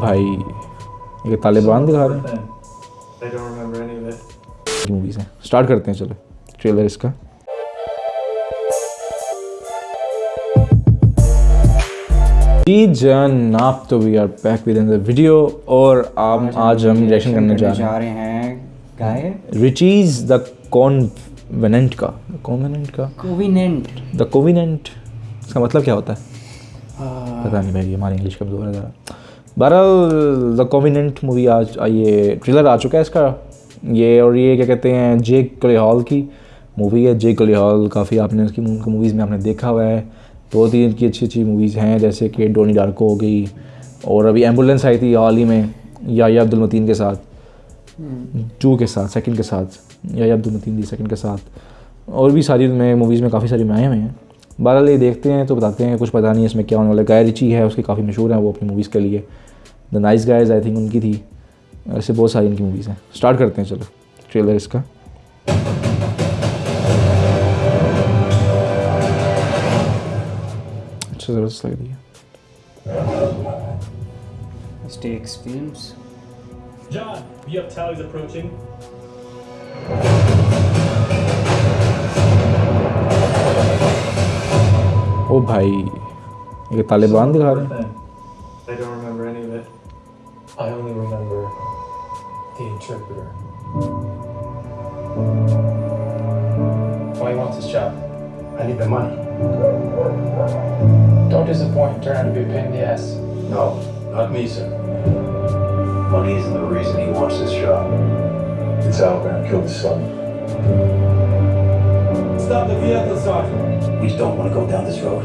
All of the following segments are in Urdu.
بھائی یہ طالبان دکھا رہے ہیں. موویز ہیں اسٹارٹ کرتے ہیں چلو ٹریلر اس کا جی جناب تو we are back with in the video اور آپ آج ہم ریئیکشن کرنے جا رہے ہیں ریچیز دا کونویننٹ کا کونویننٹ کا کوویننٹ دا کوویننٹ اس کا مطلب کیا ہوتا ہے پتہ نہیں بھائی ہماری انگلش کمزور ہے ذرا بہرحال دا کوویننٹ مووی آج یہ ٹریلر آ چکا ہے اس کا۔ یہ اور یہ کیا کہتے ہیں جیک کلی ہال کی مووی ہے۔ جیک کلی ہال کافی آپ نے اس کی موویز میں آپ نے دیکھا ہوا ہے۔ دو تین کی اچھی اچھی موویز ہیں، جیسے کہ ڈونی ڈارکو ہو گئی اور ابھی ایمبولینس آئی تھی حال ہی میں یا یا عبد المتین کے ساتھ۔ ٹو کے ساتھ سیکنڈ کے ساتھ۔ یا یا عبد المتین دی جی، سیکنڈ کے ساتھ۔ اور بھی ساری میں موویز میں کافی ساری میں آئے ہوئے ہیں۔ بہرحال یہ دیکھتے ہیں تو بتاتے ہیں، کچھ پتہ نہیں اس میں کیا ہونے والا گائے رچی ہے، اس کی کافی مشہور ہیں وہ اپنی موویز کے لیے۔ The Nice Guys I think ان کی تھی ایسے بہت ساری ان کی موویز ہیں اسٹارٹ کرتے ہیں چلو ٹریلر اس کا اچھا زبردست لگ رہی ہے stakes films John, you have tallies approaching. او بھائی یہ طالبان دکھا رہے ہیں I only remember the interpreter. Why you want this job? I need the money. Don't disappoint. Turn out to be a pain in the ass. No, not me, sir. Money isn't the reason he wants this job. It's how we're gonna kill his son. Stop the vehicle, Sergeant. We don't want to go down this road.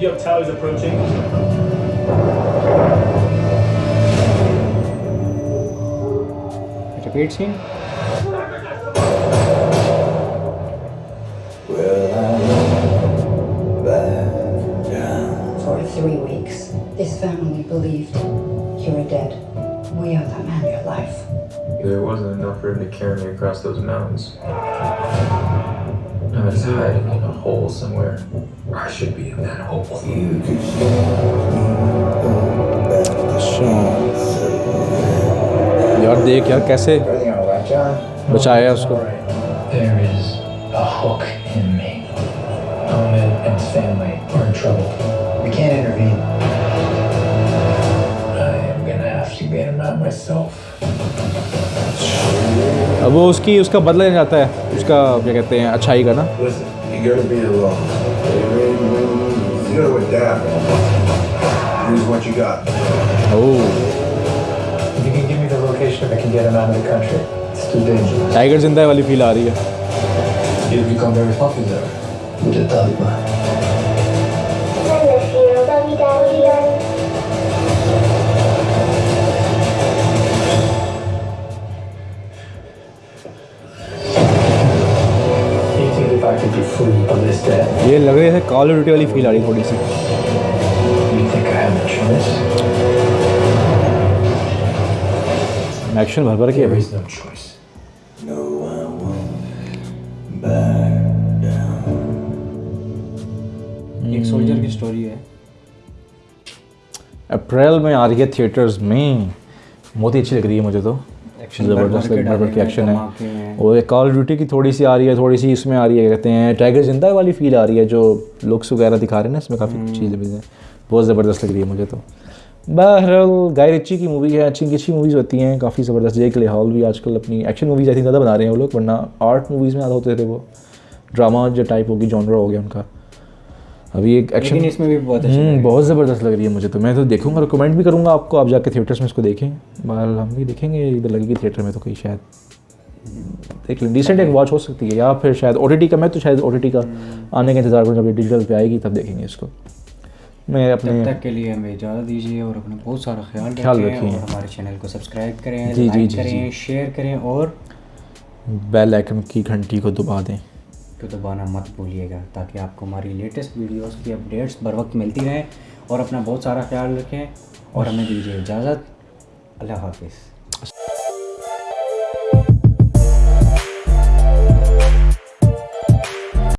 Yoktail is approaching. It awaits him. For three weeks, this family believed you were dead. We owe that man your life. There wasn't enough room to carry me across those mountains. I died. A hole somewhere. I should be in that hole. یار دیکھ یار کیسے? بچایا اس کو There is a hook in me. Ahmed and his family are in trouble. We can't intervene. I am gonna have to get him out myself. اب وہ اس کی اس کا بدلہ لینا چاہتا ہے اس کا کیا کہتے ہیں اچھائی کا نا Listen, you gotta be alone. You gotta adapt. Use what you got. Oh. If you can give me the location, I can get him out of the country. It's too dangerous. Tiger zinda wali feel aa rahi hai. You'll become very popular with the Taliban. I miss you, baby daddy. یہ لگ رہی ہے کال ڈیوٹی والی فیل آ رہی ہے تھوڑی سی you think I have a choice? Action بھر بھر کے ہے There بھائی is no choice. No, I won't back down. ایک سولجر کی سٹوری ہے اپریل میں آ رہی ہے تھیٹرز میں بہت ہی اچھی لگ رہی ہے مجھے تو زبردست بھر بھر کے ایکشن ہے۔ اور ایک کال ڈیوٹی کی تھوڑی سی آ رہی ہے تھوڑی سی اس میں آ رہی ہے کہتے ہیں ٹائیگر زندہ والی فیل آ رہی ہے جو لکس وغیرہ دکھا رہے ہیں نا اس میں کافی چیزیں بھی ہیں۔ بہت زبردست لگ رہی ہے مجھے تو۔ بہرحال گائے رچی کی مووی ہے اچھی اچھی موویز ہوتی ہیں کافی زبردست۔ جے کے ہال بھی آج کل اپنی ایکشن موویز آئی تھنک زیادہ بنا رہے ہیں وہ لوگ ورنہ آرٹ موویز میں زیادہ ہوتے تھے وہ۔ ڈرامہ جو ٹائپ ہوگی جانرا ہو گیا ان کا۔ ابھی ایک ایکشن اس میں بھی بہت اچھا بہت زبردست لگ رہی ہے مجھے تو۔ میں تو دیکھوں گا ریکمینڈ بھی کروں گا آپ کو۔ آپ جا کے تھیٹرس میں اس کو دیکھیں۔ بہرحال ہم بھی دیکھیں گے ادھر لگے گی تھیٹر میں تو کہیں شاید۔ دیکھ لیں۔ ڈیسنٹ ایک واچ ہو سکتی ہے۔ یا پھر شاید او ٹی ٹی کا میں تو شاید او ٹی ٹی کا آنے کا انتظار کروں جب یہ ڈیجیٹل پہ آئے گی تب دیکھیں گے اس کو۔ میں اپنے تک کے لیے ہمیں اجازت دیجیے اور اپنا بہت سارا خیال خیال رکھیں۔ اور ہمارے چینل کو سبسکرائب کریں جی، جی، جی، کریں جی۔ شیئر کریں اور بیل آئکن کی گھنٹی کو دبا دیں۔ کو دبانا مت بھولیے گا تاکہ آپ کو ہماری لیٹسٹ ویڈیوز کی اپڈیٹس بر وقت ملتی رہیں اور اپنا بہت سارا خیال رکھیں اور ہمیں دیجیے اجازت۔ اللہ حافظ۔